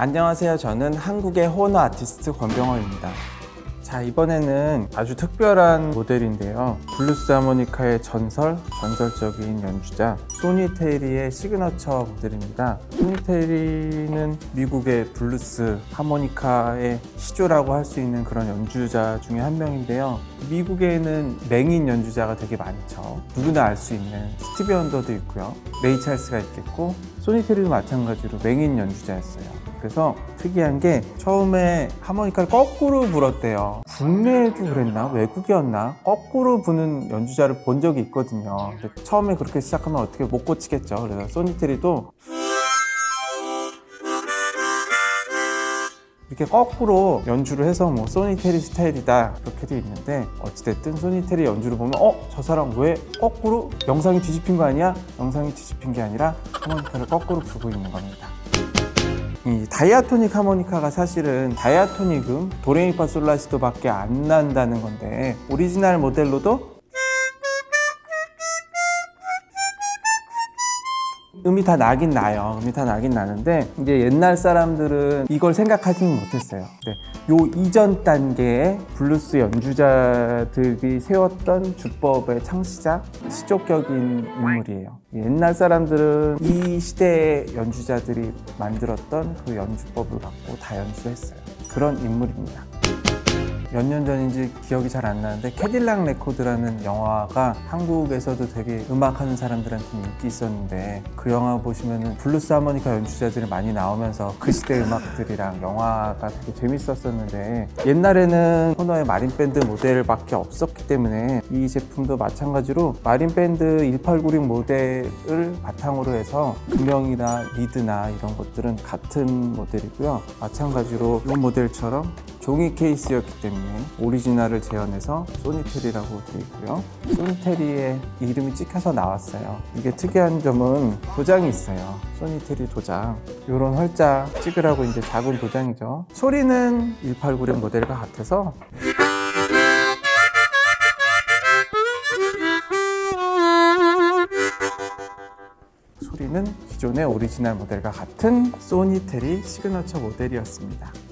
안녕하세요. 저는 한국의 호너 아티스트 권병원입니다. 자, 이번에는 아주 특별한 모델인데요. 블루스 하모니카의 전설, 전설적인 연주자 소니테리의 시그너처 모델입니다. 소니테리는 미국의 블루스 하모니카의 시조라고 할 수 있는 그런 연주자 중에 한 명인데요. 미국에는 맹인 연주자가 되게 많죠. 누구나 알 수 있는 스티비 원더도 있고요. 레이 찰스가 있겠고 소니테리도 마찬가지로 맹인 연주자였어요. 그래서 특이한 게 처음에 하모니카를 거꾸로 불었대요. 국내에도 그랬나? 외국이었나? 거꾸로 부는 연주자를 본 적이 있거든요. 처음에 그렇게 시작하면 어떻게 못 고치겠죠. 그래서 소니테리도 이렇게 거꾸로 연주를 해서 뭐 소니테리 스타일이다 그렇게도 있는데 어찌됐든 소니테리 연주를 보면 어? 저 사람 왜 거꾸로 영상이 뒤집힌 거 아니야? 영상이 뒤집힌 게 아니라 하모니카를 거꾸로 불고 있는 겁니다. 이 diatonic 하모니카가 사실은 diatonic 음 도레미파 솔라시도 밖에 안 난다는 건데 오리지널 모델로도 음이 다 나긴 나요. 음이 다 나긴 나는데 이제 옛날 사람들은 이걸 생각하지는 못했어요. 근데 요 이전 단계의 블루스 연주자들이 세웠던 주법의 창시자, 시조격인 인물이에요. 옛날 사람들은 이 시대의 연주자들이 만들었던 그 연주법을 갖고 다 연주했어요. 그런 인물입니다. 몇 년 전인지 기억이 잘 안 나는데 캐딜락 레코드라는 영화가 한국에서도 되게 음악하는 사람들한테 인기 있었는데 그 영화 보시면은 블루스 하모니카 연주자들이 많이 나오면서 그 시대 음악들이랑 영화가 되게 재밌었었는데 옛날에는 호너의 마린 밴드 모델밖에 없었기 때문에 이 제품도 마찬가지로 마린 밴드 1896 모델을 바탕으로 해서 금형이나 리드나 이런 것들은 같은 모델이고요. 마찬가지로 이 모델처럼 종이 케이스였기 때문에 오리지널을 재현해서 소니테리라고 되어 있고요. 소니테리의 이름이 찍혀서 나왔어요. 이게 특이한 점은 도장이 있어요. 소니테리 도장. 이런 활자 찍으라고 이제 작은 도장이죠. 소리는 1896 모델과 같아서 소리는 기존의 오리지널 모델과 같은 소니테리 시그너처 모델이었습니다